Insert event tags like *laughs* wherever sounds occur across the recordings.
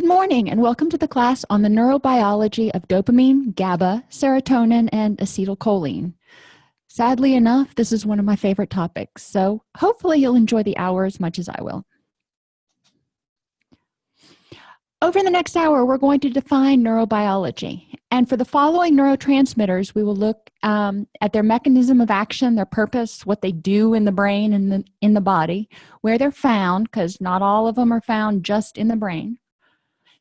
Good morning and welcome to the class on the neurobiology of dopamine, GABA, serotonin, and acetylcholine. Sadly enough, this is one of my favorite topics, so hopefully you'll enjoy the hour as much as I will. Over the next hour, we're going to define neurobiology. And for the following neurotransmitters, we will look um, at their mechanism of action, their purpose, what they do in the brain and the, in the body, where they're found, because not all of them are found just in the brain,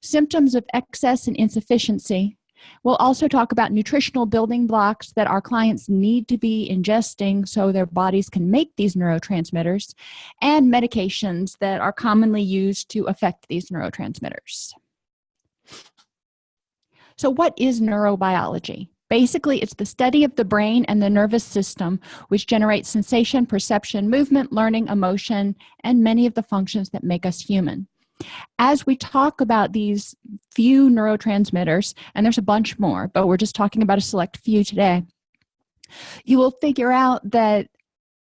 symptoms of excess and insufficiency. We'll also talk about nutritional building blocks that our clients need to be ingesting so their bodies can make these neurotransmitters and medications that are commonly used to affect these neurotransmitters. So what is neurobiology? Basically it's the study of the brain and the nervous system which generates sensation perception movement learning emotion and many of the functions that make us human as we talk about these few neurotransmitters and there's a bunch more but we're just talking about a select few today you will figure out that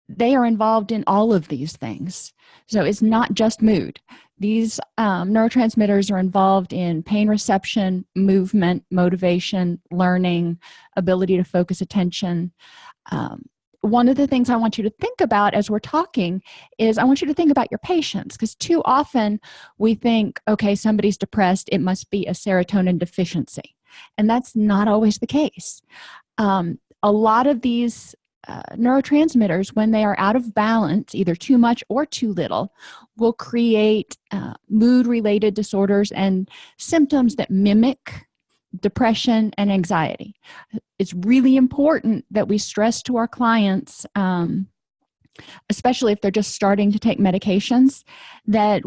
they are involved in all of these things. So it's not just mood. These um, neurotransmitters are involved in pain reception movement motivation learning ability to focus attention um, one of the things i want you to think about as we're talking is i want you to think about your patients because too often we think okay somebody's depressed it must be a serotonin deficiency and that's not always the case. Um, a lot of these uh, neurotransmitters when they are out of balance either too much or too little will create uh, mood related disorders and symptoms that mimic depression and anxiety. It's really important that we stress to our clients um, especially if they're just starting to take medications that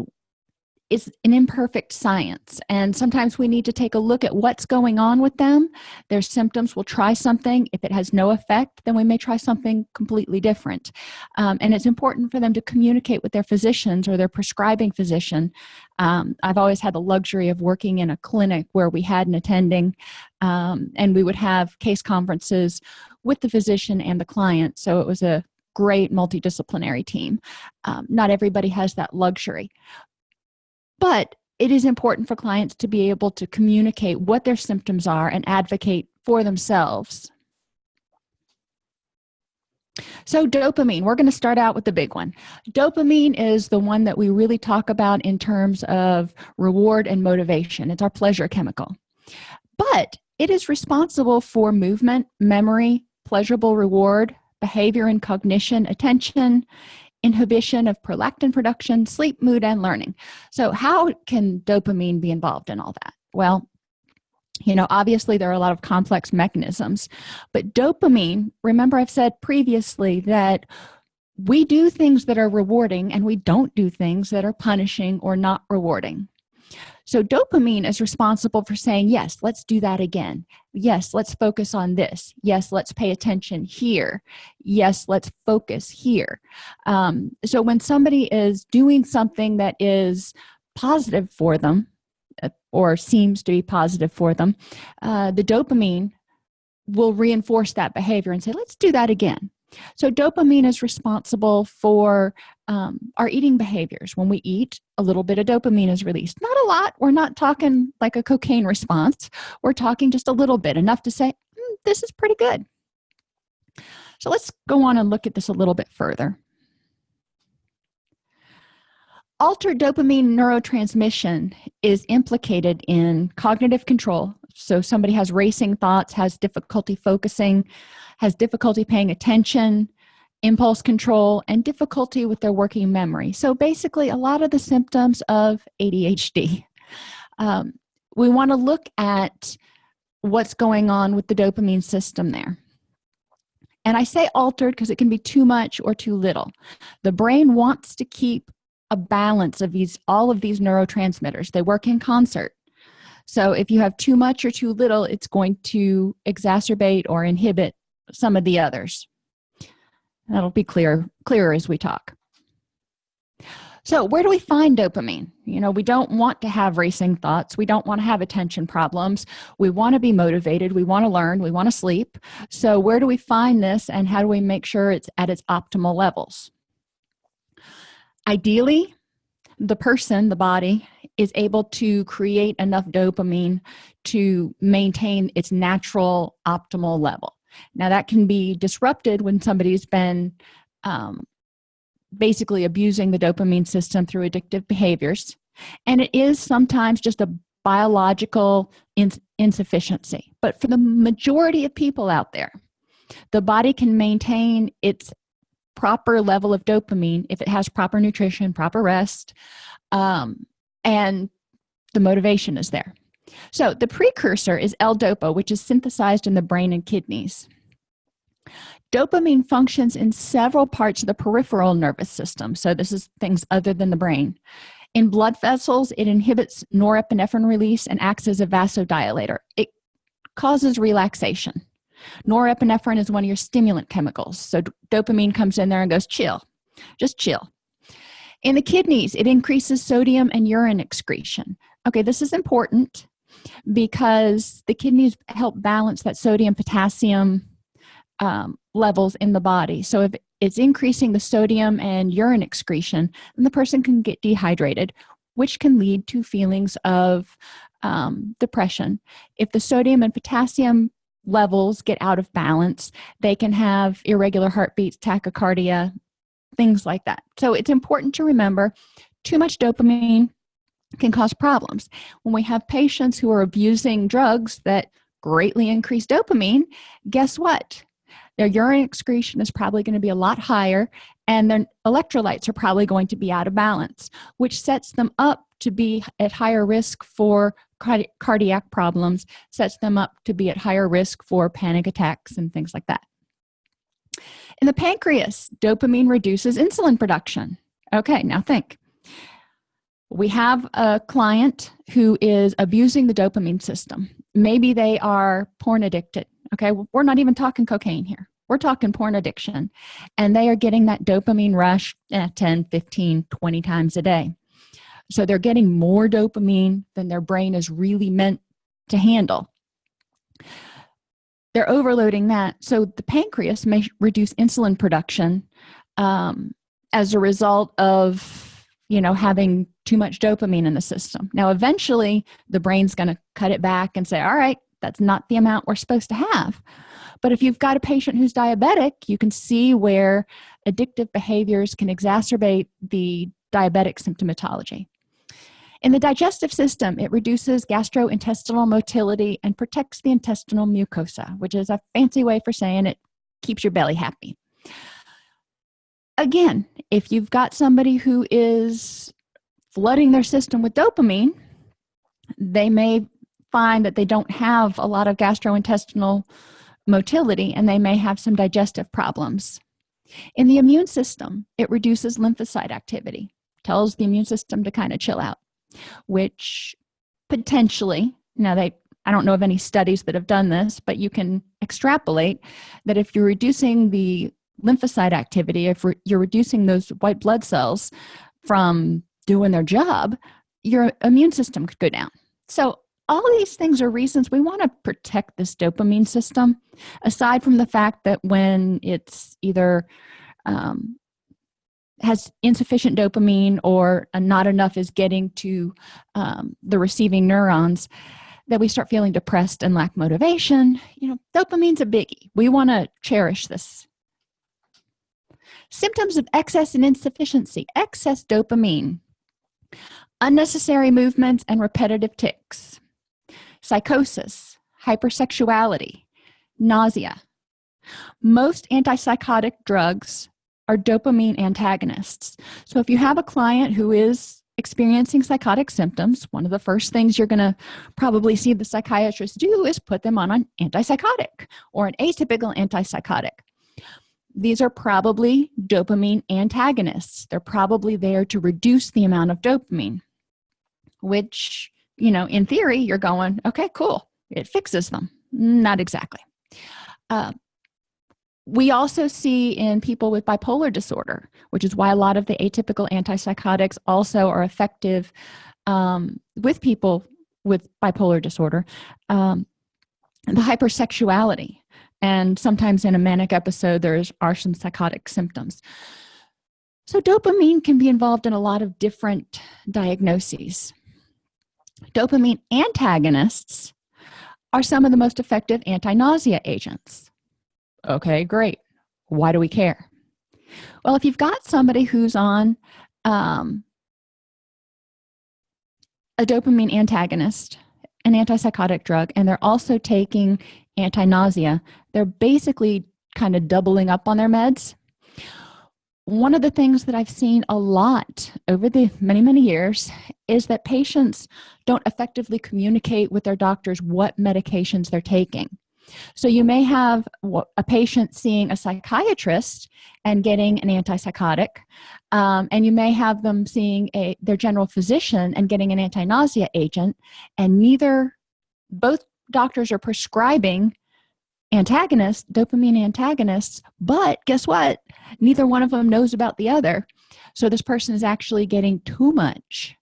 is an imperfect science. And sometimes we need to take a look at what's going on with them. Their symptoms we'll try something. If it has no effect then we may try something completely different. Um, and it's important for them to communicate with their physicians or their prescribing physician. Um, i've always had the luxury of working in a clinic where we had an attending um, and we would have case conferences with the physician and the client. So it was a great multidisciplinary team. Um, not everybody has that luxury but it is important for clients to be able to communicate what their symptoms are and advocate for themselves. So dopamine we're going to start out with the big one. Dopamine is the one that we really talk about in terms of reward and motivation. It's our pleasure chemical. But it is responsible for movement memory pleasurable reward behavior and cognition attention inhibition of prolactin production sleep mood and learning. So how can dopamine be involved in all that? Well you know obviously there are a lot of complex mechanisms but dopamine remember i've said previously that we do things that are rewarding and we don't do things that are punishing or not rewarding so dopamine is responsible for saying yes let's do that again. Yes let's focus on this. Yes let's pay attention here. Yes let's focus here. Um, so when somebody is doing something that is positive for them uh, or seems to be positive for them uh, the dopamine will reinforce that behavior and say let's do that again so dopamine is responsible for um, our eating behaviors. When we eat a little bit of dopamine is released. Not a lot. We're not talking like a cocaine response. We're talking just a little bit enough to say mm, this is pretty good. So let's go on and look at this a little bit further. Altered dopamine neurotransmission is implicated in cognitive control. So somebody has racing thoughts has difficulty focusing has difficulty paying attention impulse control and difficulty with their working memory. So basically a lot of the symptoms of adhd um, we want to look at what's going on with the dopamine system there. And i say altered because it can be too much or too little. The brain wants to keep a balance of these all of these neurotransmitters. They work in concert. So if you have too much or too little it's going to exacerbate or inhibit some of the others. That'll be clear clearer as we talk. So where do we find dopamine? You know we don't want to have racing thoughts. We don't want to have attention problems. We want to be motivated. We want to learn. We want to sleep. So where do we find this and how do we make sure it's at its optimal levels? Ideally the person the body is able to create enough dopamine to maintain its natural optimal level now that can be disrupted when somebody's been um, basically abusing the dopamine system through addictive behaviors. And it is sometimes just a biological ins insufficiency. But for the majority of people out there the body can maintain its proper level of dopamine if it has proper nutrition proper rest um, and the motivation is there so the precursor is l-dopa which is synthesized in the brain and kidneys. Dopamine functions in several parts of the peripheral nervous system. So this is things other than the brain. In blood vessels it inhibits norepinephrine release and acts as a vasodilator. It causes relaxation. Norepinephrine is one of your stimulant chemicals. So dopamine comes in there and goes chill just chill. In the kidneys it increases sodium and urine excretion. Okay this is important because the kidneys help balance that sodium potassium um, levels in the body. So if it's increasing the sodium and urine excretion then the person can get dehydrated which can lead to feelings of um, depression. If the sodium and potassium levels get out of balance they can have irregular heartbeats tachycardia things like that. So it's important to remember too much dopamine can cause problems. When we have patients who are abusing drugs that greatly increase dopamine guess what? Their urine excretion is probably going to be a lot higher and their electrolytes are probably going to be out of balance which sets them up to be at higher risk for cardi cardiac problems sets them up to be at higher risk for panic attacks and things like that. In the pancreas dopamine reduces insulin production. Okay now think we have a client who is abusing the dopamine system. Maybe they are porn addicted okay? We're not even talking cocaine here. We're talking porn addiction. And they are getting that dopamine rush eh, 10 15 20 times a day. So they're getting more dopamine than their brain is really meant to handle. They're overloading that. So the pancreas may reduce insulin production um, as a result of you know having too much dopamine in the system. Now eventually the brain's going to cut it back and say all right that's not the amount we're supposed to have. But if you've got a patient who's diabetic you can see where addictive behaviors can exacerbate the diabetic symptomatology. In the digestive system it reduces gastrointestinal motility and protects the intestinal mucosa which is a fancy way for saying it keeps your belly happy again if you've got somebody who is flooding their system with dopamine they may find that they don't have a lot of gastrointestinal motility and they may have some digestive problems. In the immune system it reduces lymphocyte activity tells the immune system to kind of chill out which potentially now they i don't know of any studies that have done this but you can extrapolate that if you're reducing the lymphocyte activity if you're reducing those white blood cells from doing their job your immune system could go down. So all these things are reasons we want to protect this dopamine system aside from the fact that when it's either um, has insufficient dopamine or not enough is getting to um, the receiving neurons that we start feeling depressed and lack motivation you know dopamine's a biggie. We want to cherish this symptoms of excess and insufficiency excess dopamine unnecessary movements and repetitive tics psychosis hypersexuality nausea. Most antipsychotic drugs are dopamine antagonists. So if you have a client who is experiencing psychotic symptoms one of the first things you're going to probably see the psychiatrist do is put them on an antipsychotic or an atypical antipsychotic these are probably dopamine antagonists. They're probably there to reduce the amount of dopamine which you know in theory you're going okay cool. It fixes them. Not exactly. Uh, we also see in people with bipolar disorder which is why a lot of the atypical antipsychotics also are effective um, with people with bipolar disorder um, the hypersexuality and sometimes in a manic episode there's are some psychotic symptoms. So dopamine can be involved in a lot of different diagnoses. Dopamine antagonists are some of the most effective anti-nausea agents. Okay great. Why do we care? Well if you've got somebody who's on um, a dopamine antagonist an antipsychotic drug and they're also taking anti-nausea they're basically kind of doubling up on their meds. One of the things that i've seen a lot over the many many years is that patients don't effectively communicate with their doctors what medications they're taking. So you may have a patient seeing a psychiatrist and getting an antipsychotic um, and you may have them seeing a their general physician and getting an anti-nausea agent and neither both doctors are prescribing antagonists dopamine antagonists but guess what? Neither one of them knows about the other. So this person is actually getting too much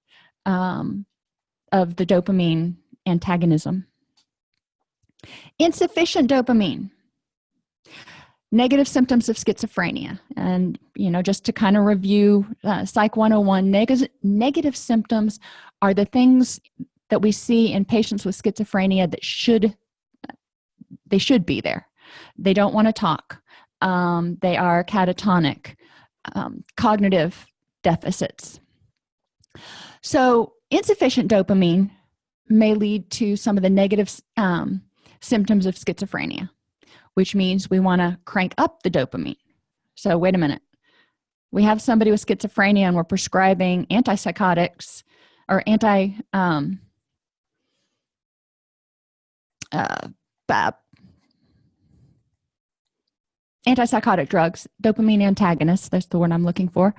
um, of the dopamine antagonism. Insufficient dopamine. Negative symptoms of schizophrenia. And you know just to kind of review uh, psych 101 neg negative symptoms are the things that we see in patients with schizophrenia that should they should be there. They don't want to talk. Um, they are catatonic um, cognitive deficits. So insufficient dopamine may lead to some of the negative um, symptoms of schizophrenia which means we want to crank up the dopamine. So wait a minute. We have somebody with schizophrenia and we're prescribing antipsychotics or anti um, uh, antipsychotic drugs dopamine antagonists that's the word i'm looking for.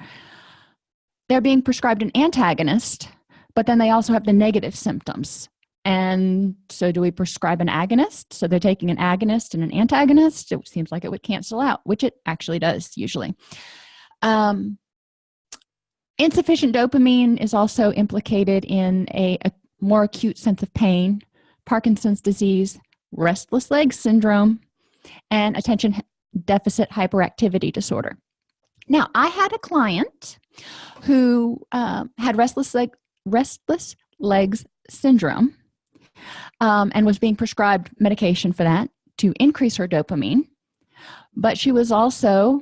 They're being prescribed an antagonist but then they also have the negative symptoms. And so do we prescribe an agonist? So they're taking an agonist and an antagonist it seems like it would cancel out which it actually does usually. Um, insufficient dopamine is also implicated in a, a more acute sense of pain parkinson's disease restless leg syndrome and attention deficit hyperactivity disorder. Now i had a client who uh, had restless leg restless legs syndrome um, and was being prescribed medication for that to increase her dopamine but she was also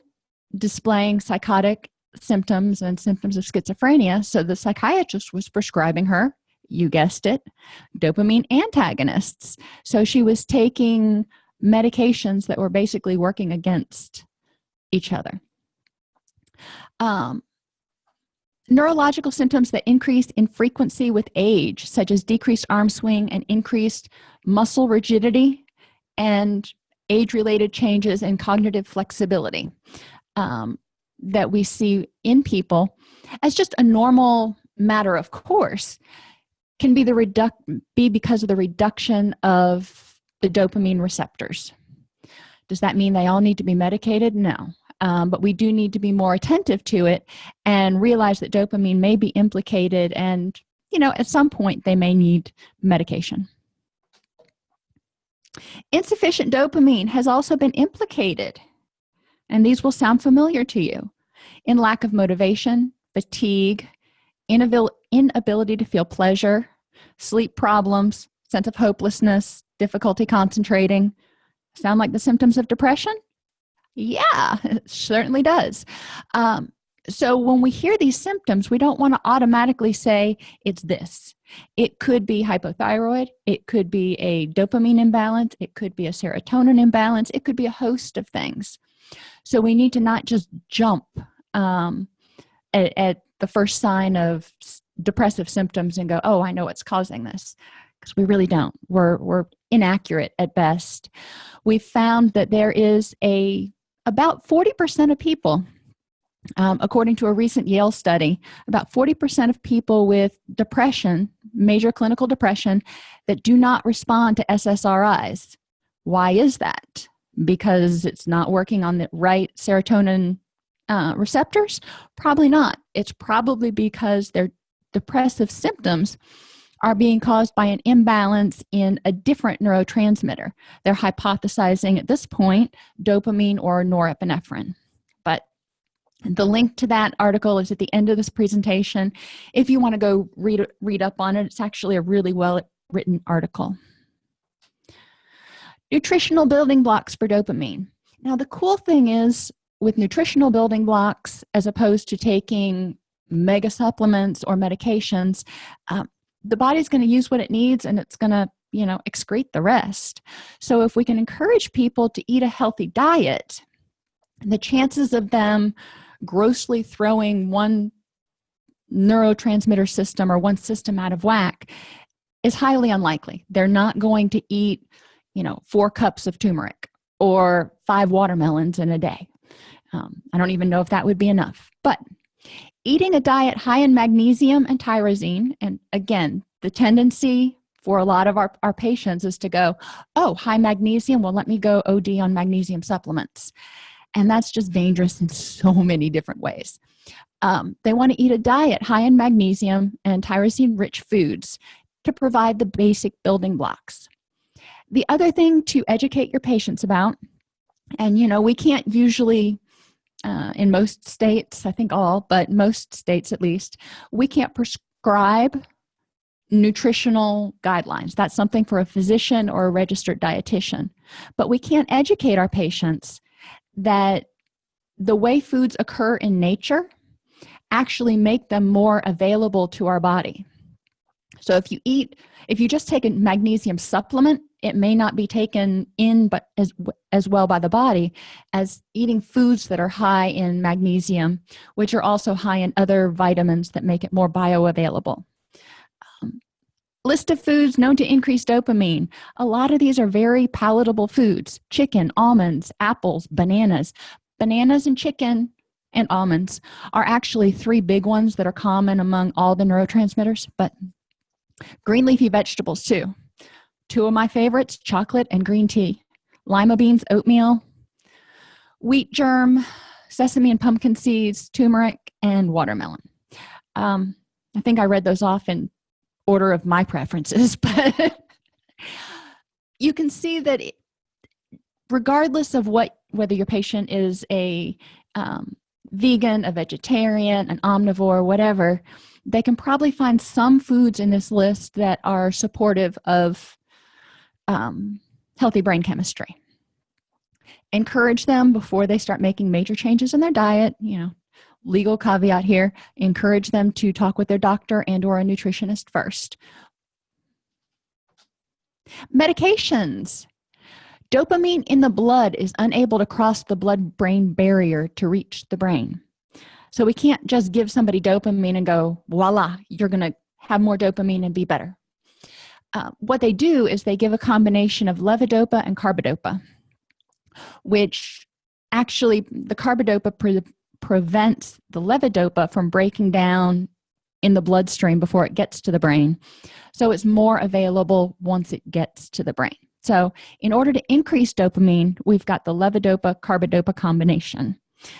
displaying psychotic symptoms and symptoms of schizophrenia so the psychiatrist was prescribing her you guessed it dopamine antagonists. So she was taking medications that were basically working against each other. Um, neurological symptoms that increase in frequency with age such as decreased arm swing and increased muscle rigidity and age-related changes in cognitive flexibility um, that we see in people as just a normal matter of course can be the reduc be because of the reduction of the dopamine receptors. Does that mean they all need to be medicated? No. Um, but we do need to be more attentive to it and realize that dopamine may be implicated and you know at some point they may need medication. Insufficient dopamine has also been implicated and these will sound familiar to you in lack of motivation fatigue to feel pleasure sleep problems sense of hopelessness difficulty concentrating. Sound like the symptoms of depression? Yeah *laughs* it certainly does. Um, so when we hear these symptoms we don't want to automatically say it's this. It could be hypothyroid it could be a dopamine imbalance it could be a serotonin imbalance it could be a host of things. So we need to not just jump um, at, at the first sign of depressive symptoms and go oh i know what's causing this. Because we really don't. We're we're inaccurate at best. We found that there is a about 40 percent of people um, according to a recent yale study about 40 percent of people with depression major clinical depression that do not respond to ssris why is that? Because it's not working on the right serotonin uh, receptors? Probably not. It's probably because their depressive symptoms are being caused by an imbalance in a different neurotransmitter. They're hypothesizing at this point dopamine or norepinephrine. But the link to that article is at the end of this presentation. If you want to go read read up on it it's actually a really well written article. Nutritional building blocks for dopamine. Now the cool thing is with nutritional building blocks as opposed to taking mega supplements or medications um, the body's going to use what it needs and it's going to you know excrete the rest. So if we can encourage people to eat a healthy diet the chances of them grossly throwing one neurotransmitter system or one system out of whack is highly unlikely. They're not going to eat you know four cups of turmeric or five watermelons in a day. Um, i don't even know if that would be enough but eating a diet high in magnesium and tyrosine and again the tendency for a lot of our, our patients is to go oh high magnesium well let me go od on magnesium supplements. And that's just dangerous in so *laughs* many different ways. Um, they want to eat a diet high in magnesium and tyrosine rich foods to provide the basic building blocks. The other thing to educate your patients about and you know we can't usually uh, in most states i think all but most states at least we can't prescribe nutritional guidelines. That's something for a physician or a registered dietitian. But we can't educate our patients that the way foods occur in nature actually make them more available to our body. So if you eat if you just take a magnesium supplement it may not be taken in but as as well by the body as eating foods that are high in magnesium which are also high in other vitamins that make it more bioavailable. Um, list of foods known to increase dopamine. A lot of these are very palatable foods. Chicken almonds apples bananas. Bananas and chicken and almonds are actually three big ones that are common among all the neurotransmitters but green leafy vegetables too two of my favorites chocolate and green tea. Lima beans oatmeal wheat germ sesame and pumpkin seeds turmeric and watermelon. Um, i think i read those off in order of my preferences *laughs* but you can see that it, regardless of what whether your patient is a um, vegan a vegetarian an omnivore whatever they can probably find some foods in this list that are supportive of um, healthy brain chemistry. Encourage them before they start making major changes in their diet you know legal caveat here encourage them to talk with their doctor and or a nutritionist first. Medications. Dopamine in the blood is unable to cross the blood brain barrier to reach the brain. So we can't just give somebody dopamine and go voila you're gonna have more dopamine and be better uh, what they do is they give a combination of levodopa and carbidopa which actually the carbidopa pre prevents the levodopa from breaking down in the bloodstream before it gets to the brain. So it's more available once it gets to the brain. So in order to increase dopamine we've got the levodopa carbidopa combination.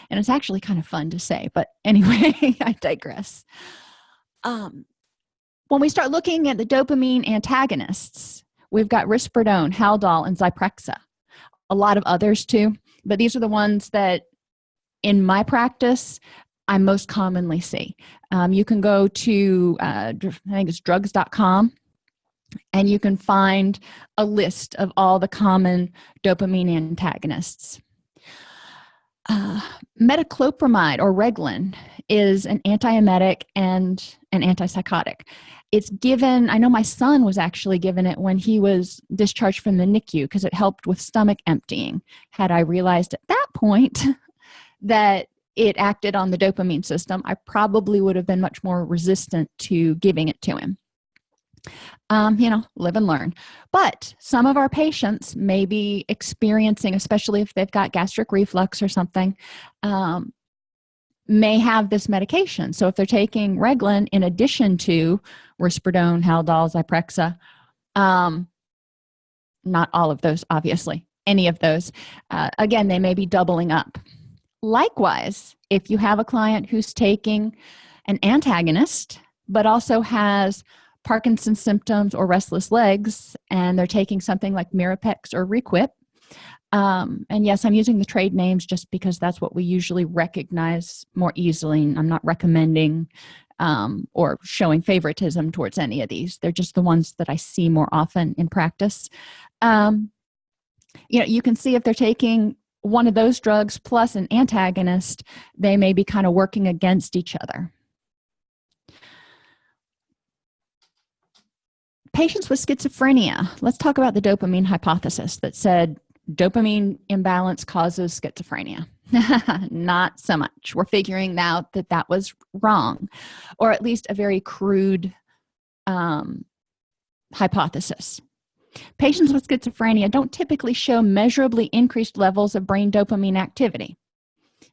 And it's actually kind of fun to say but anyway *laughs* i digress. Um, when we start looking at the dopamine antagonists we've got risperidone haldol and zyprexa. A lot of others too but these are the ones that in my practice i most commonly see. Um, you can go to uh, i think it's drugs.com and you can find a list of all the common dopamine antagonists uh, metoclopramide or Reglan is an antiemetic and an antipsychotic. It's given i know my son was actually given it when he was discharged from the nicu because it helped with stomach emptying. Had i realized at that point *laughs* that it acted on the dopamine system i probably would have been much more resistant to giving it to him um, you know live and learn. But some of our patients may be experiencing especially if they've got gastric reflux or something um, may have this medication. So if they're taking Reglan in addition to risperidone haldol zyprexa um, not all of those obviously any of those uh, again they may be doubling up. Likewise if you have a client who's taking an antagonist but also has parkinson's symptoms or restless legs and they're taking something like mirapex or requip. Um, and yes i'm using the trade names just because that's what we usually recognize more easily i'm not recommending um, or showing favoritism towards any of these. They're just the ones that i see more often in practice. Um, you know you can see if they're taking one of those drugs plus an antagonist they may be kind of working against each other patients with schizophrenia let's talk about the dopamine hypothesis that said dopamine imbalance causes schizophrenia. *laughs* Not so much. We're figuring out that that was wrong or at least a very crude um, hypothesis. Patients with schizophrenia don't typically show measurably increased levels of brain dopamine activity.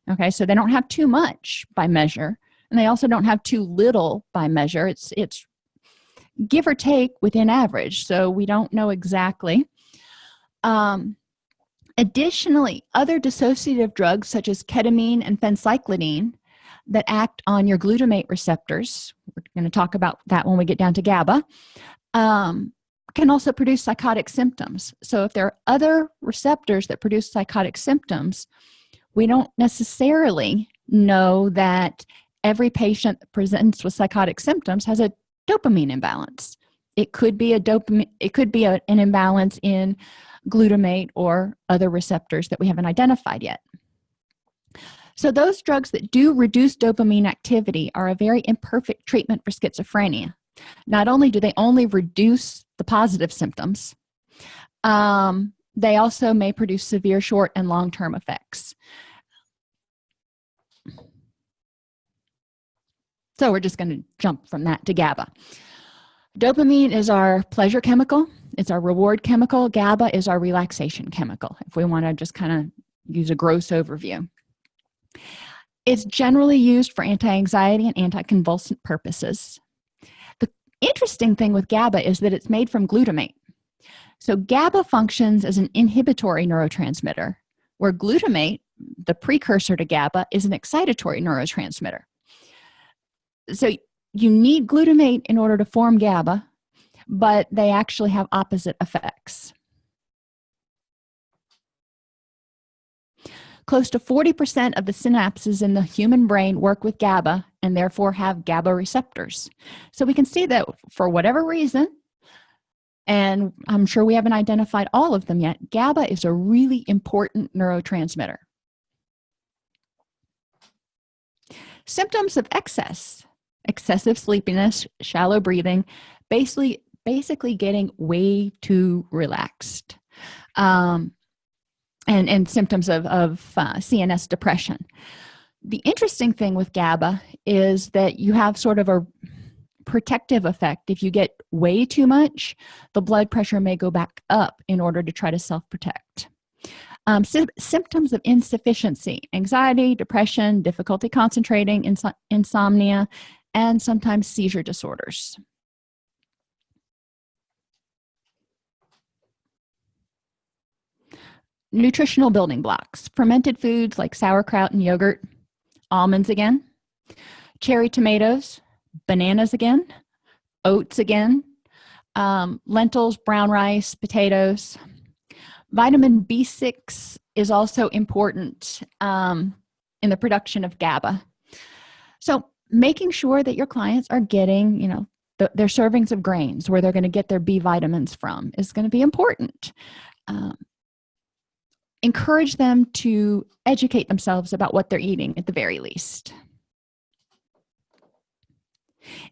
Okay so they don't have too much by measure and they also don't have too little by measure. It's it's give or take within average so we don't know exactly. Um, additionally other dissociative drugs such as ketamine and phencyclidine that act on your glutamate receptors we're going to talk about that when we get down to GABA um, can also produce psychotic symptoms. So if there are other receptors that produce psychotic symptoms we don't necessarily know that every patient that presents with psychotic symptoms has a dopamine imbalance. It could be a dopamine it could be a, an imbalance in glutamate or other receptors that we haven't identified yet. So those drugs that do reduce dopamine activity are a very imperfect treatment for schizophrenia. Not only do they only reduce the positive symptoms um, they also may produce severe short and long-term effects so we're just going to jump from that to GABA. Dopamine is our pleasure chemical. It's our reward chemical. GABA is our relaxation chemical if we want to just kind of use a gross overview. It's generally used for anti-anxiety and anticonvulsant purposes. The interesting thing with GABA is that it's made from glutamate. So GABA functions as an inhibitory neurotransmitter where glutamate the precursor to GABA is an excitatory neurotransmitter so you need glutamate in order to form GABA but they actually have opposite effects. Close to 40 percent of the synapses in the human brain work with GABA and therefore have GABA receptors. So we can see that for whatever reason and I'm sure we haven't identified all of them yet GABA is a really important neurotransmitter. Symptoms of excess excessive sleepiness shallow breathing basically basically getting way too relaxed um, and and symptoms of, of uh, cns depression. The interesting thing with gaba is that you have sort of a protective effect. If you get way too much the blood pressure may go back up in order to try to self-protect. Um, sy symptoms of insufficiency anxiety depression difficulty concentrating ins insomnia and sometimes seizure disorders. Nutritional building blocks. Fermented foods like sauerkraut and yogurt almonds again cherry tomatoes bananas again oats again um, lentils brown rice potatoes. Vitamin b6 is also important um, in the production of GABA. So making sure that your clients are getting you know the, their servings of grains where they're going to get their b vitamins from is going to be important. Um, encourage them to educate themselves about what they're eating at the very least.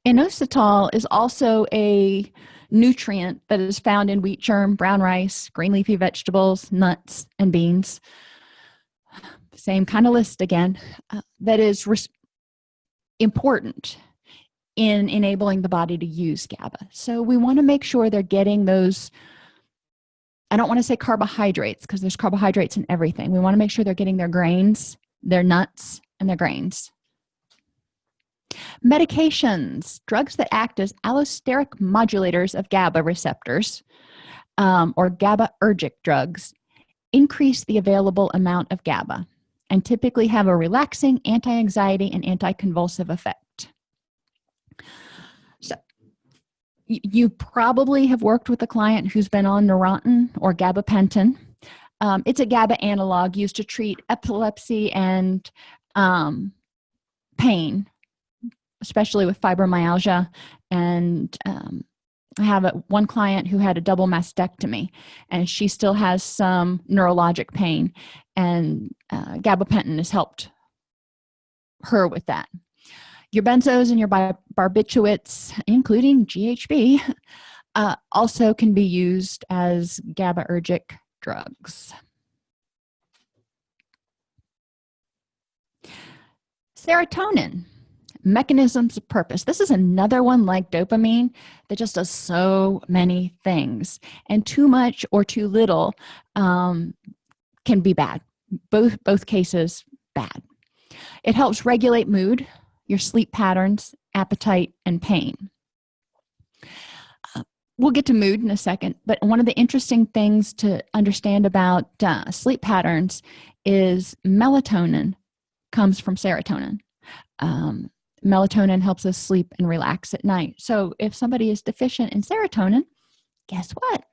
Inositol is also a nutrient that is found in wheat germ brown rice green leafy vegetables nuts and beans. Same kind of list again uh, that is important in enabling the body to use GABA. So we want to make sure they're getting those I don't want to say carbohydrates because there's carbohydrates in everything. We want to make sure they're getting their grains their nuts and their grains. Medications drugs that act as allosteric modulators of GABA receptors um, or GABAergic drugs increase the available amount of GABA and typically have a relaxing anti-anxiety and anti-convulsive effect so you probably have worked with a client who's been on Neurontin or gabapentin um, it's a GABA analog used to treat epilepsy and um, pain, especially with fibromyalgia. And um, I have a, one client who had a double mastectomy, and she still has some neurologic pain, and uh, gabapentin has helped her with that. Your benzos and your barbiturates, including GHB, *laughs* uh, also can be used as GABAergic drugs. Serotonin, mechanisms of purpose. This is another one like dopamine that just does so many things. And too much or too little um, can be bad. Both, both cases, bad. It helps regulate mood, your sleep patterns, appetite, and pain we'll get to mood in a second but one of the interesting things to understand about uh, sleep patterns is melatonin comes from serotonin um, melatonin helps us sleep and relax at night. So if somebody is deficient in serotonin guess what?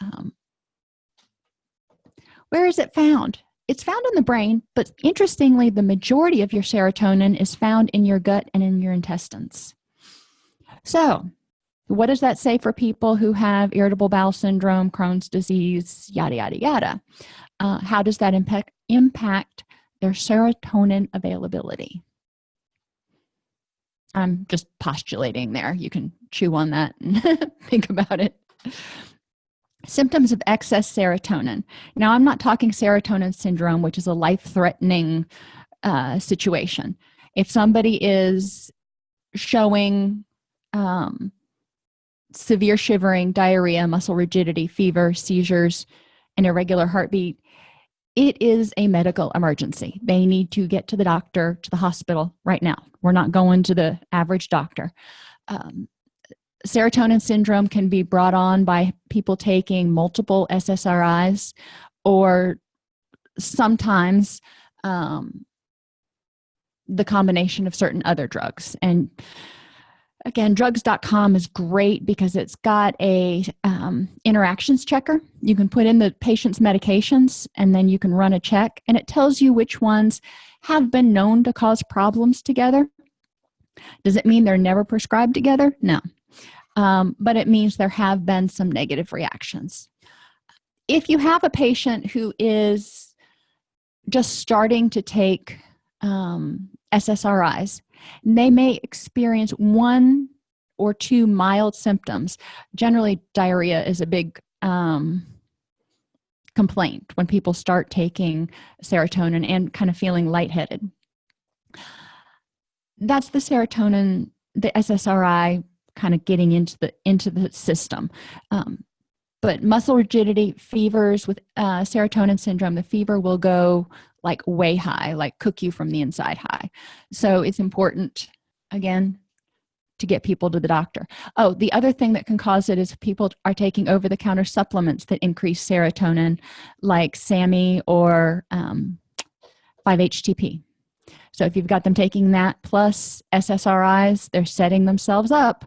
Um, where is it found? It's found in the brain but interestingly the majority of your serotonin is found in your gut and in your intestines. So what does that say for people who have irritable bowel syndrome crohn's disease yada yada yada? Uh, how does that impact impact their serotonin availability i'm just postulating there. You can chew on that and *laughs* think about it. Symptoms of excess serotonin. Now i'm not talking serotonin syndrome which is a life-threatening uh, situation. If somebody is showing um, severe shivering diarrhea muscle rigidity fever seizures and irregular heartbeat it is a medical emergency. They need to get to the doctor to the hospital right now. We're not going to the average doctor. Um, serotonin syndrome can be brought on by people taking multiple ssris or sometimes um, the combination of certain other drugs. And again drugs.com is great because it's got a um, interactions checker. You can put in the patient's medications and then you can run a check and it tells you which ones have been known to cause problems together. Does it mean they're never prescribed together? No. Um, but it means there have been some negative reactions. If you have a patient who is just starting to take um, ssris they may experience one or two mild symptoms. Generally diarrhea is a big um, complaint when people start taking serotonin and kind of feeling lightheaded. That's the serotonin the ssri kind of getting into the into the system. Um, but muscle rigidity fevers with uh, serotonin syndrome the fever will go like way high like cook you from the inside high. So it's important again to get people to the doctor. Oh the other thing that can cause it is people are taking over-the-counter supplements that increase serotonin like SAMe or um, 5-HTP so if you've got them taking that plus ssris they're setting themselves up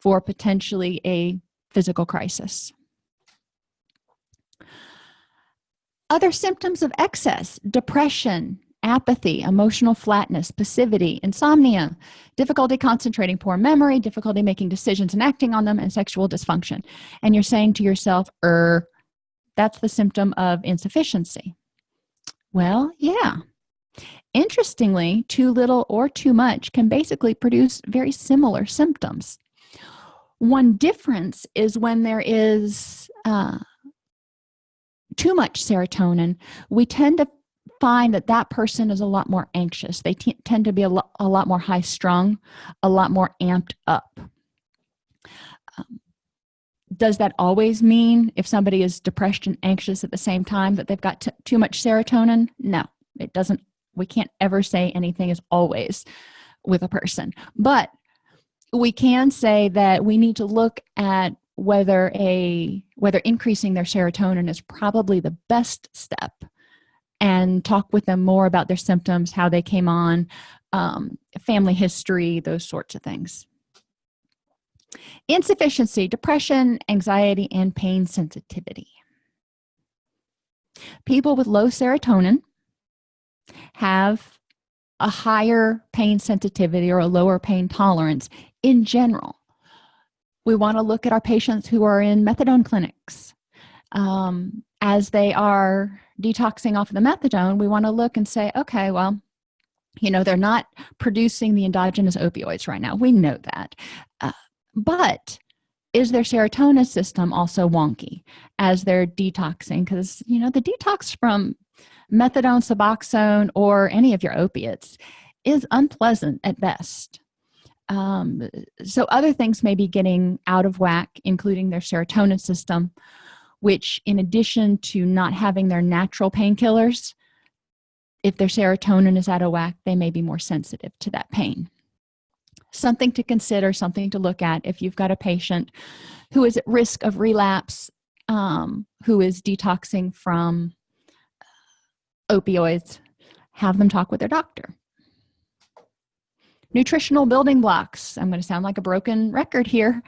for potentially a physical crisis other symptoms of excess depression apathy emotional flatness passivity insomnia difficulty concentrating poor memory difficulty making decisions and acting on them and sexual dysfunction. And you're saying to yourself er that's the symptom of insufficiency. Well yeah. Interestingly too little or too much can basically produce very similar symptoms. One difference is when there is uh, too much serotonin we tend to find that that person is a lot more anxious. They tend to be a, lo a lot more high strung a lot more amped up. Um, does that always mean if somebody is depressed and anxious at the same time that they've got too much serotonin? No it doesn't we can't ever say anything is always with a person. But we can say that we need to look at whether a whether increasing their serotonin is probably the best step and talk with them more about their symptoms how they came on um, family history those sorts of things. Insufficiency depression anxiety and pain sensitivity. People with low serotonin have a higher pain sensitivity or a lower pain tolerance in general we want to look at our patients who are in methadone clinics. Um, as they are detoxing off of the methadone we want to look and say okay well you know they're not producing the endogenous opioids right now. We know that. Uh, but is their serotonin system also wonky as they're detoxing? Because you know the detox from methadone suboxone or any of your opiates is unpleasant at best um, so other things may be getting out of whack including their serotonin system which in addition to not having their natural painkillers if their serotonin is out of whack they may be more sensitive to that pain. Something to consider something to look at if you've got a patient who is at risk of relapse um, who is detoxing from opioids have them talk with their doctor nutritional building blocks. I'm going to sound like a broken record here.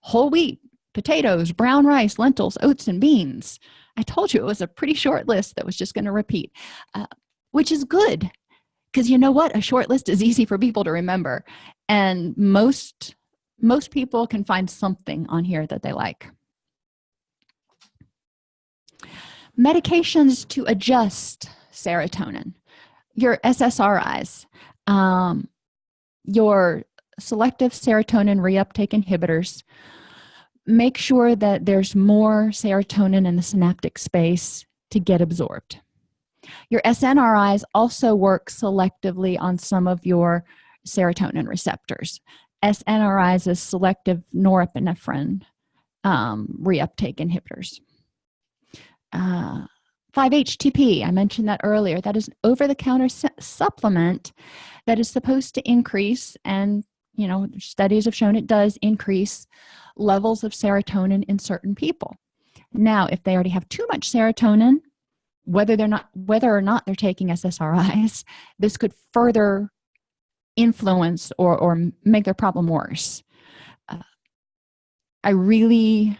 Whole wheat potatoes brown rice lentils oats and beans. I told you it was a pretty short list that was just going to repeat uh, which is good because you know what? A short list is *laughs* easy for people to remember and most most people can find something on here that they like. Medications to adjust serotonin your ssris um, your selective serotonin reuptake inhibitors make sure that there's more serotonin in the synaptic space to get absorbed. Your snris also work selectively on some of your serotonin receptors. Snris is selective norepinephrine um, reuptake inhibitors. Uh, 5-htp i mentioned that earlier. That is an over-the-counter supplement that is supposed to increase and you know studies have shown it does increase levels of serotonin in certain people. Now if they already have too much serotonin whether they're not whether or not they're taking ssris this could further influence or or make their problem worse. Uh, i really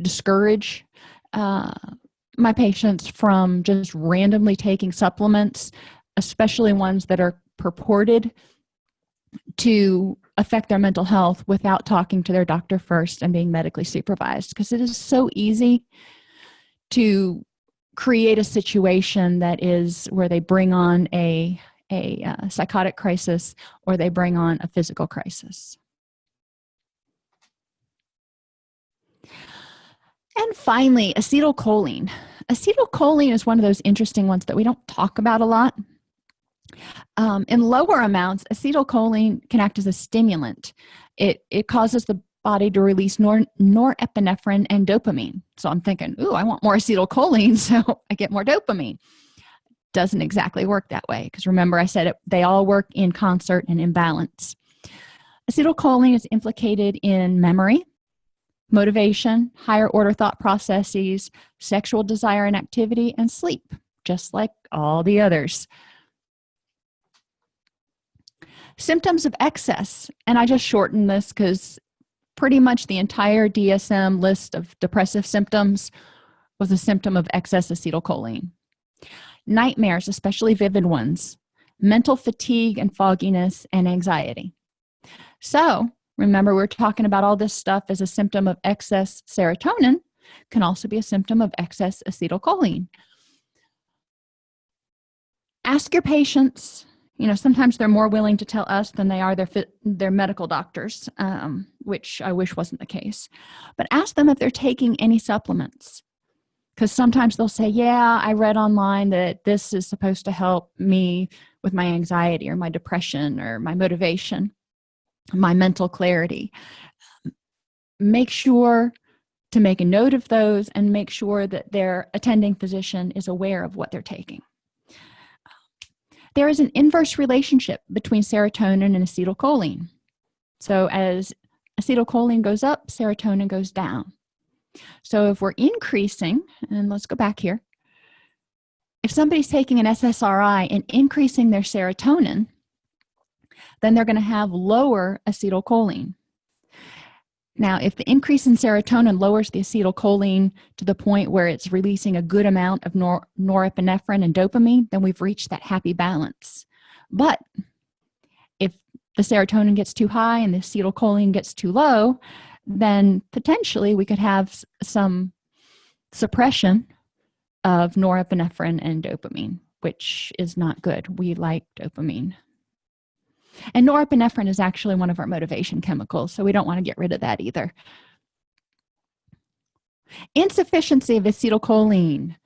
discourage uh, my patients from just randomly taking supplements especially ones that are purported to affect their mental health without talking to their doctor first and being medically supervised. Because it is so easy to create a situation that is where they bring on a a uh, psychotic crisis or they bring on a physical crisis and finally acetylcholine. Acetylcholine is one of those interesting ones that we don't talk about a lot. Um, in lower amounts acetylcholine can act as a stimulant. It it causes the body to release nor norepinephrine and dopamine. So i'm thinking ooh i want more acetylcholine *laughs* so i get more dopamine. Doesn't exactly work that way because remember i said it, they all work in concert and in balance. Acetylcholine is implicated in memory motivation higher order thought processes sexual desire and activity and sleep just like all the others. Symptoms of excess and i just shortened this because pretty much the entire dsm list of depressive symptoms was a symptom of excess acetylcholine. Nightmares especially vivid ones. Mental fatigue and fogginess and anxiety. So remember we're talking about all this stuff as a symptom of excess serotonin can also be a symptom of excess acetylcholine. Ask your patients. You know sometimes they're more willing to tell us than they are their their medical doctors um, which i wish wasn't the case. But ask them if they're taking any supplements because sometimes they'll say yeah i read online that this is supposed to help me with my anxiety or my depression or my motivation my mental clarity. Make sure to make a note of those and make sure that their attending physician is aware of what they're taking. There is an inverse relationship between serotonin and acetylcholine. So as acetylcholine goes up serotonin goes down. So if we're increasing and let's go back here if somebody's taking an ssri and increasing their serotonin then they're going to have lower acetylcholine. Now if the increase in serotonin lowers the acetylcholine to the point where it's releasing a good amount of nor norepinephrine and dopamine then we've reached that happy balance. But if the serotonin gets too high and the acetylcholine gets too low then potentially we could have some suppression of norepinephrine and dopamine which is not good. We like dopamine and norepinephrine is actually one of our motivation chemicals so we don't want to get rid of that either. Insufficiency of acetylcholine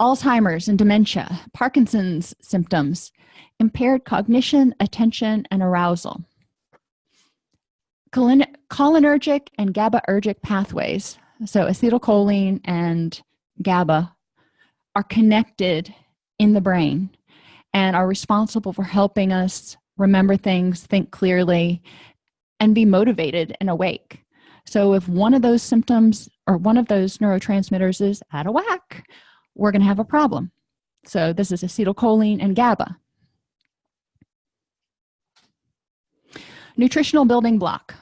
alzheimer's and dementia parkinson's symptoms impaired cognition attention and arousal. Cholinergic and gabaergic pathways so acetylcholine and GABA are connected in the brain and are responsible for helping us remember things think clearly and be motivated and awake. So if one of those symptoms or one of those neurotransmitters is out of whack we're going to have a problem. So this is acetylcholine and GABA. Nutritional building block.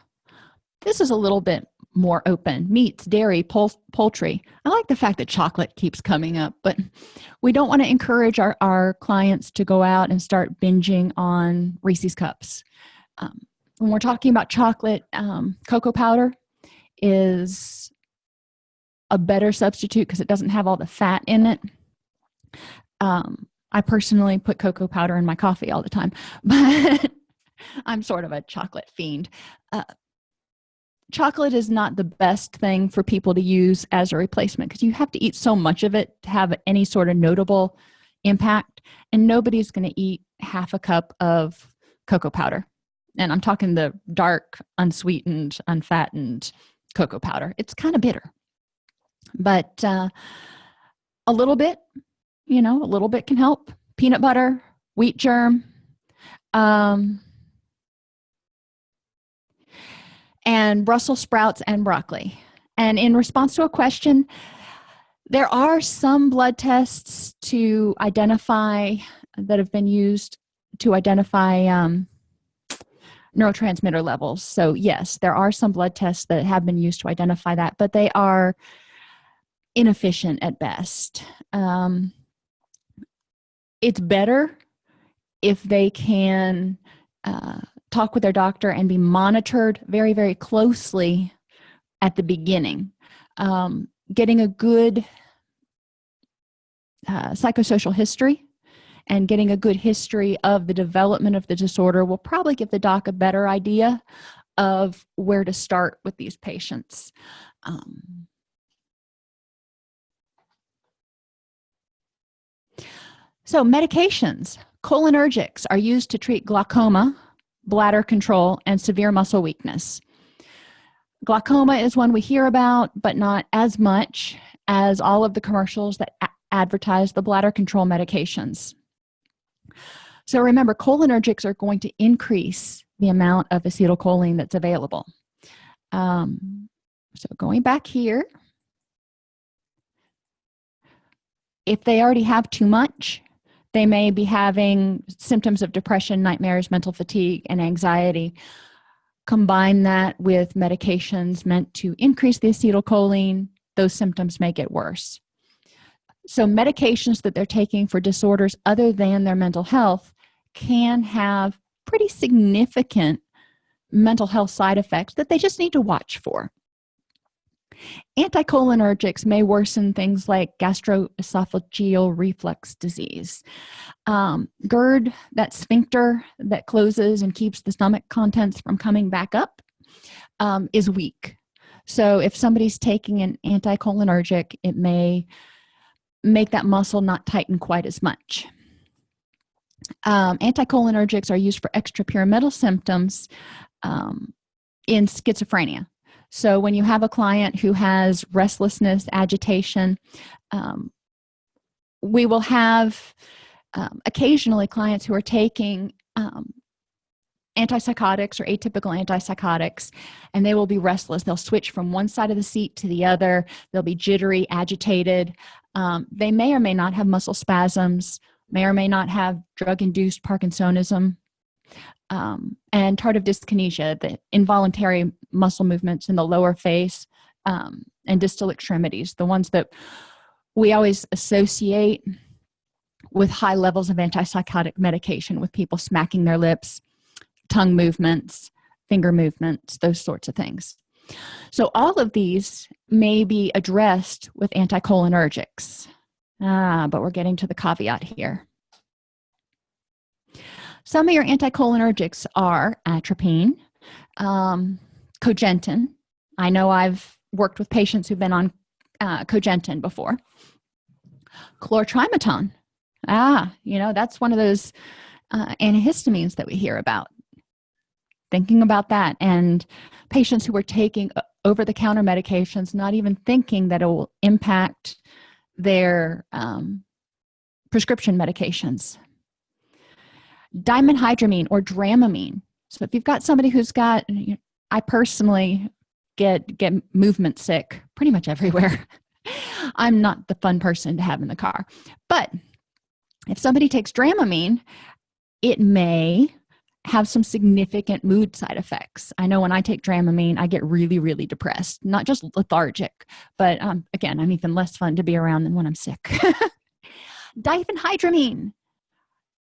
This is a little bit more open. Meats dairy poultry. I like the fact that chocolate keeps coming up but we don't want to encourage our, our clients to go out and start binging on reese's cups. Um, when we're talking about chocolate um, cocoa powder is a better substitute because it doesn't have all the fat in it. Um, i personally put cocoa powder in my coffee all the time *laughs* but i'm sort of a chocolate fiend. Uh, chocolate is not the best thing for people to use as a replacement because you have to eat so much of it to have any sort of notable impact and nobody's going to eat half a cup of cocoa powder. And i'm talking the dark unsweetened unfattened cocoa powder. It's kind of bitter. But uh, a little bit you know a little bit can help. Peanut butter wheat germ um, and Brussels sprouts and broccoli. And in response to a question, there are some blood tests to identify that have been used to identify um, neurotransmitter levels. So yes, there are some blood tests that have been used to identify that, but they are inefficient at best. Um, it's better if they can uh, talk with their doctor and be monitored very very closely at the beginning. Um, getting a good uh, psychosocial history and getting a good history of the development of the disorder will probably give the doc a better idea of where to start with these patients. Um, so medications cholinergics are used to treat glaucoma bladder control and severe muscle weakness. Glaucoma is one we hear about but not as much as all of the commercials that advertise the bladder control medications. So remember cholinergics are going to increase the amount of acetylcholine that's available. Um, so going back here if they already have too much they may be having symptoms of depression nightmares mental fatigue and anxiety. Combine that with medications meant to increase the acetylcholine those symptoms may get worse. So medications that they're taking for disorders other than their mental health can have pretty significant mental health side effects that they just need to watch for anticholinergics may worsen things like gastroesophageal reflux disease. Um, gerd that sphincter that closes and keeps the stomach contents from coming back up um, is weak. So if somebody's taking an anticholinergic it may make that muscle not tighten quite as much. Um, anticholinergics are used for extrapyramidal symptoms um, in schizophrenia so when you have a client who has restlessness agitation um, we will have um, occasionally clients who are taking um, antipsychotics or atypical antipsychotics and they will be restless. They'll switch from one side of the seat to the other. They'll be jittery agitated. Um, they may or may not have muscle spasms may or may not have drug-induced parkinsonism um, and tardive dyskinesia the involuntary muscle movements in the lower face um, and distal extremities the ones that we always associate with high levels of antipsychotic medication with people smacking their lips tongue movements finger movements those sorts of things. So all of these may be addressed with anticholinergics. Ah, but we're getting to the caveat here some of your anticholinergics are atropine um, cogentin. I know i've worked with patients who've been on uh, cogentin before. Chlortrimeton ah you know that's one of those uh, antihistamines that we hear about. Thinking about that and patients who were taking over-the-counter medications not even thinking that it will impact their um, prescription medications dimenhydramine or dramamine. So if you've got somebody who's got you know, i personally get get movement sick pretty much everywhere. *laughs* I'm not the fun person to have in the car. But if somebody takes dramamine it may have some significant mood side effects. I know when i take dramamine i get really really depressed not just lethargic but um, again i'm even less fun to be around than when i'm sick. *laughs* Diphenhydramine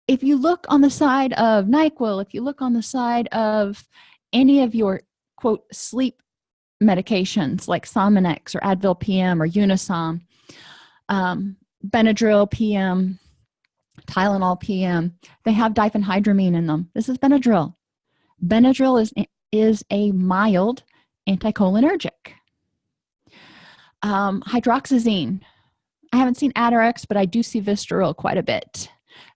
if you look on the side of nyquil if you look on the side of any of your quote sleep medications like sominex or advil pm or unisom um, benadryl pm tylenol pm they have diphenhydramine in them. This is benadryl. Benadryl is is a mild anticholinergic. Um, hydroxyzine. I haven't seen atarax but i do see vistaril quite a bit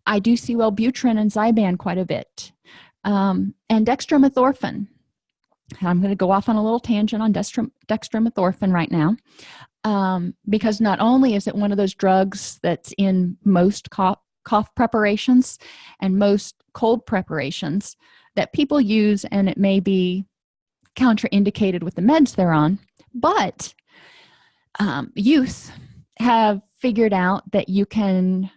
i do see wellbutrin and zyban quite a bit um, and dextromethorphan. I'm going to go off on a little tangent on dextromethorphan right now um, because not only is it one of those drugs that's in most cough, cough preparations and most cold preparations that people use and it may be contraindicated with the meds they're on but um, youth have figured out that you can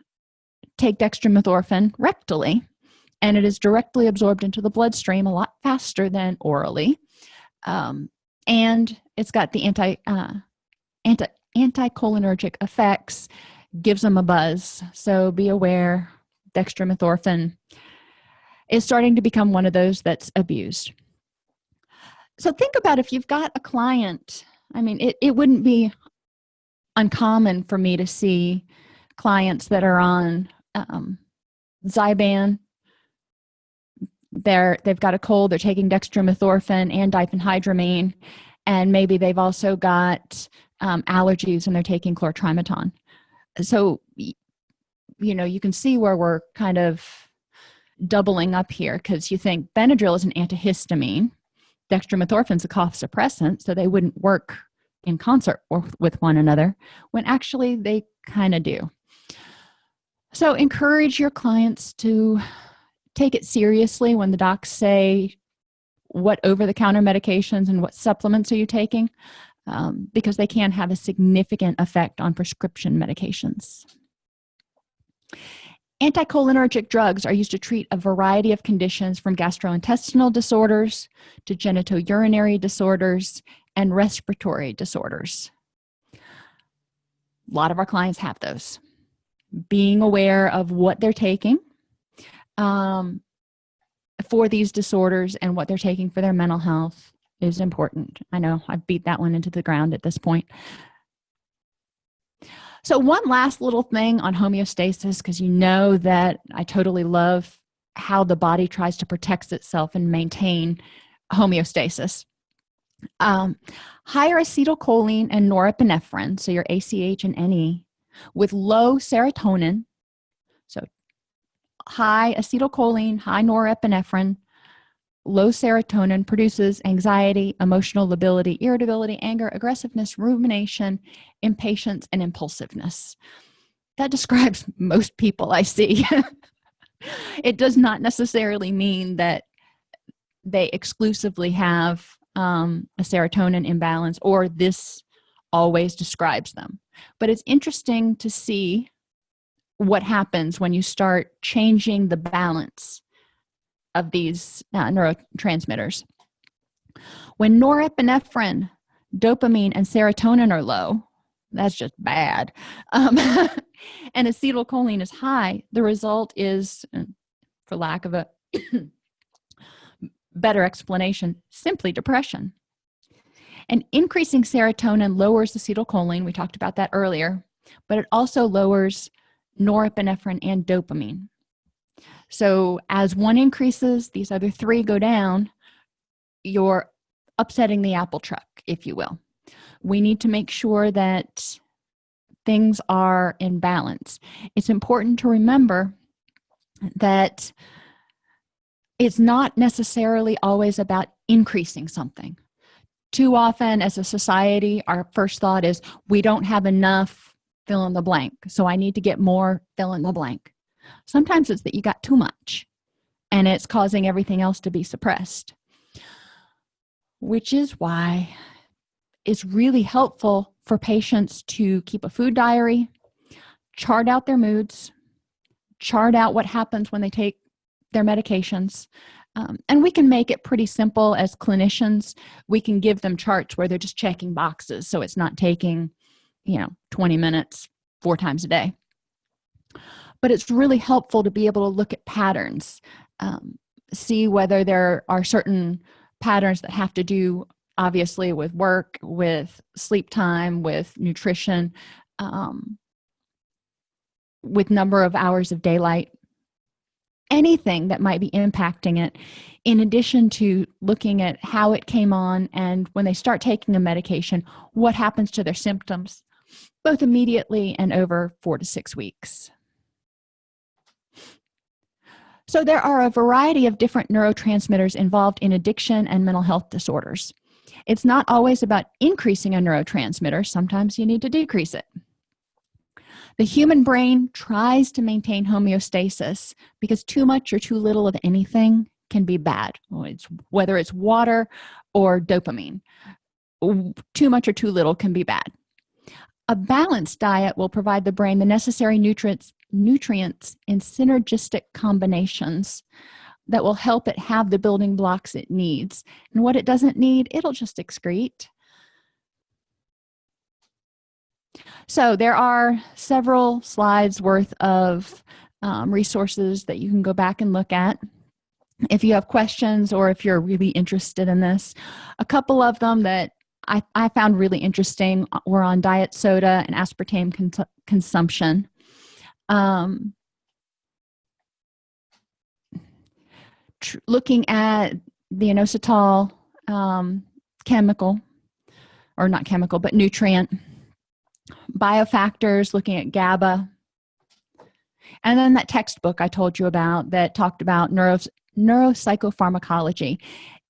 take dextromethorphan rectally and it is directly absorbed into the bloodstream a lot faster than orally. Um, and it's got the anti uh, anti anticholinergic effects gives them a buzz. So be aware dextromethorphan is starting to become one of those that's abused. So think about if you've got a client i mean it, it wouldn't be uncommon for me to see clients that are on um, zyban they're they've got a cold they're taking dextromethorphan and diphenhydramine and maybe they've also got um, allergies and they're taking chlortrimeton so you know you can see where we're kind of doubling up here because you think benadryl is an antihistamine dextromethorphan is a cough suppressant so they wouldn't work in concert with one another when actually they kind of do so encourage your clients to take it seriously when the docs say what over-the-counter medications and what supplements are you taking um, because they can have a significant effect on prescription medications. Anticholinergic drugs are used to treat a variety of conditions from gastrointestinal disorders to genitourinary disorders and respiratory disorders. A lot of our clients have those being aware of what they're taking um, for these disorders and what they're taking for their mental health is important. I know i've beat that one into the ground at this point. So one last little thing on homeostasis because you know that i totally love how the body tries to protect itself and maintain homeostasis. Um, higher acetylcholine and norepinephrine so your ach and ne with low serotonin so high acetylcholine high norepinephrine low serotonin produces anxiety emotional lability irritability anger aggressiveness rumination impatience and impulsiveness. That describes *laughs* most people i see. *laughs* It does not necessarily mean that they exclusively have um, a serotonin imbalance or this always describes them but it's interesting to see what happens when you start changing the balance of these uh, neurotransmitters. When norepinephrine dopamine and serotonin are low that's just bad um, *laughs* and acetylcholine is high the result is uh, for lack of a *clears throat* better explanation simply depression and increasing serotonin lowers acetylcholine we talked about that earlier but it also lowers norepinephrine and dopamine. So as one increases these other three go down you're upsetting the apple truck if you will. We need to make sure that things are in balance. It's important to remember that it's not necessarily always about increasing something too often as a society our first thought is we don't have enough fill in the blank so i need to get more fill in the blank. Sometimes it's that you got too much and it's causing everything else to be suppressed which is why it's really helpful for patients to keep a food diary chart out their moods chart out what happens when they take their medications um, and we can make it pretty simple as clinicians. We can give them charts where they're just checking boxes so it's not taking you know 20 minutes four times a day. But it's really helpful to be able to look at patterns um, see whether there are certain patterns that have to do obviously with work with sleep time with nutrition um, with number of hours of daylight anything that might be impacting it in addition to looking at how it came on and when they start taking a medication what happens to their symptoms both immediately and over four to six weeks. So there are a variety of different neurotransmitters involved in addiction and mental health disorders. It's not always about increasing a neurotransmitter. Sometimes you need to decrease it the human brain tries to maintain homeostasis because too much or too little of anything can be bad whether it's water or dopamine. Too much or too little can be bad. A balanced diet will provide the brain the necessary nutrients nutrients in synergistic combinations that will help it have the building blocks it needs. And what it doesn't need it'll just excrete so there are several slides worth of um, resources that you can go back and look at. If you have questions or if you're really interested in this a couple of them that I, I found really interesting were on diet soda and aspartame cons consumption. Um, looking at the inositol um, chemical or not chemical but nutrient biofactors looking at GABA. And then that textbook I told you about that talked about neuro, neuropsychopharmacology.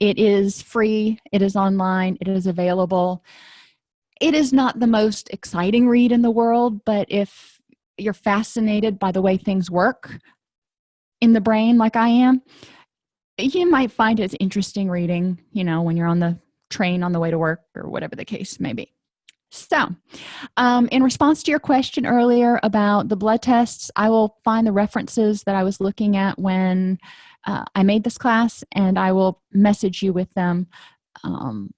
It is free it is online it is available. It is not the most exciting read in the world but if you're fascinated by the way things work in the brain like I am you might find it interesting reading you know when you're on the train on the way to work or whatever the case may be so um, in response to your question earlier about the blood tests i will find the references that i was looking at when uh, i made this class and i will message you with them um,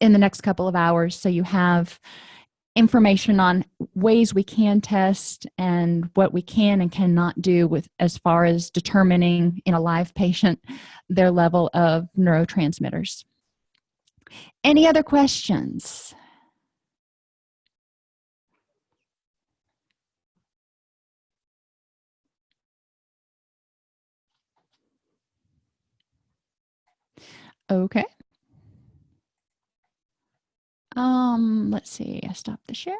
in the next couple of hours so you have information on ways we can test and what we can and cannot do with as far as determining in a live patient their level of neurotransmitters. Any other questions okay. Um let's see. I stop the share